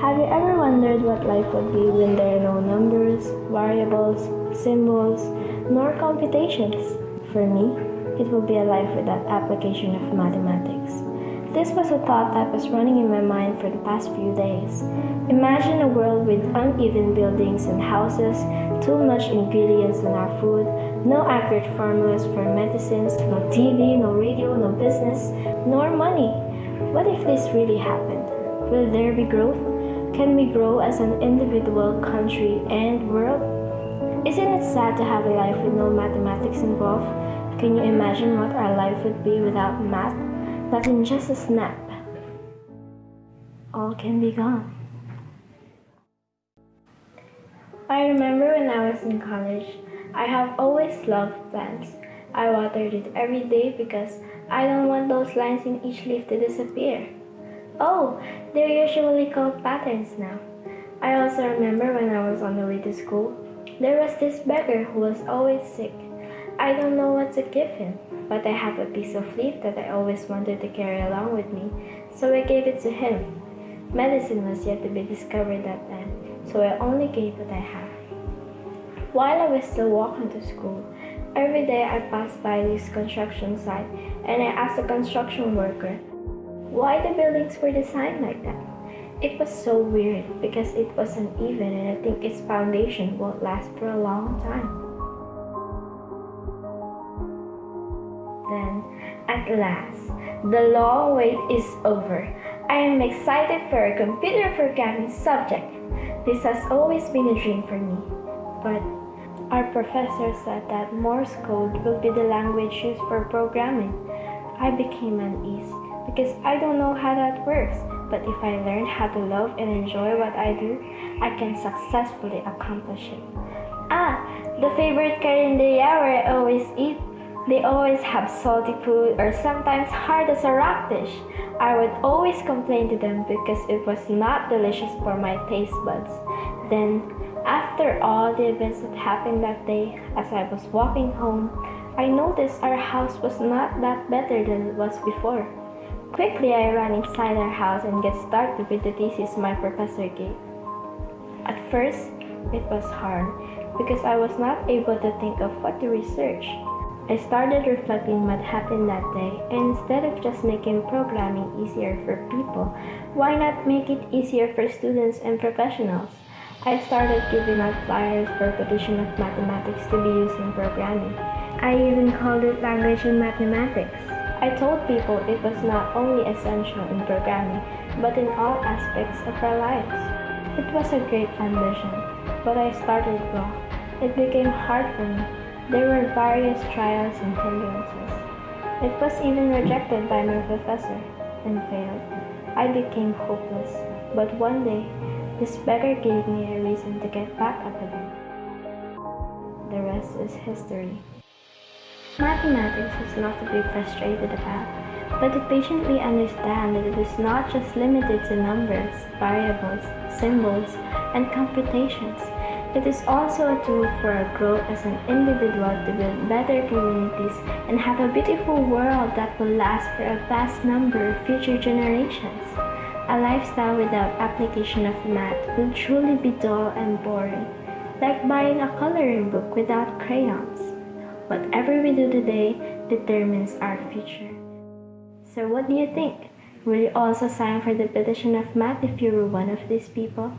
Have you ever wondered what life would be when there are no numbers, variables, symbols, nor computations? For me, it would be a life without application of mathematics. This was a thought that was running in my mind for the past few days. Imagine a world with uneven buildings and houses, too much ingredients in our food, no accurate formulas for medicines, no TV, no radio, no business, nor money. What if this really happened? Will there be growth? Can we grow as an individual, country, and world? Isn't it sad to have a life with no mathematics involved? Can you imagine what our life would be without math? That in just a snap, all can be gone. I remember when I was in college, I have always loved plants. I watered it every day because I don't want those lines in each leaf to disappear. Oh, they're usually called patterns now. I also remember when I was on the way to school, there was this beggar who was always sick. I don't know what to give him, but I have a piece of leaf that I always wanted to carry along with me, so I gave it to him. Medicine was yet to be discovered that time, so I only gave what I have. While I was still walking to school, every day I passed by this construction site and I asked the construction worker why the buildings were designed like that. It was so weird because it was uneven and I think its foundation won't last for a long time. Then, at last, the long wait is over. I am excited for a computer programming subject. This has always been a dream for me. But our professor said that Morse code will be the language used for programming. I became uneasy because I don't know how that works. But if I learn how to love and enjoy what I do, I can successfully accomplish it. Ah, the favorite carinderia I always eat they always have salty food or sometimes hard as a rock dish. I would always complain to them because it was not delicious for my taste buds. Then, after all the events that happened that day, as I was walking home, I noticed our house was not that better than it was before. Quickly, I ran inside our house and get started with the thesis my professor gave. At first, it was hard because I was not able to think of what to research. I started reflecting what happened that day, and instead of just making programming easier for people, why not make it easier for students and professionals? I started giving out flyers for petition of mathematics to be used in programming. I even called it language and mathematics. I told people it was not only essential in programming, but in all aspects of our lives. It was a great ambition, but I started wrong. It became hard for me there were various trials and hindrances. It was even rejected by my professor and failed. I became hopeless, but one day, this beggar gave me a reason to get back up again. The rest is history. Mathematics is not to be frustrated about, but to patiently understand that it is not just limited to numbers, variables, symbols, and computations. It is also a tool for our growth as an individual to build better communities and have a beautiful world that will last for a vast number of future generations. A lifestyle without application of math will truly be dull and boring, like buying a coloring book without crayons. Whatever we do today determines our future. So what do you think? Will you also sign for the petition of math if you were one of these people?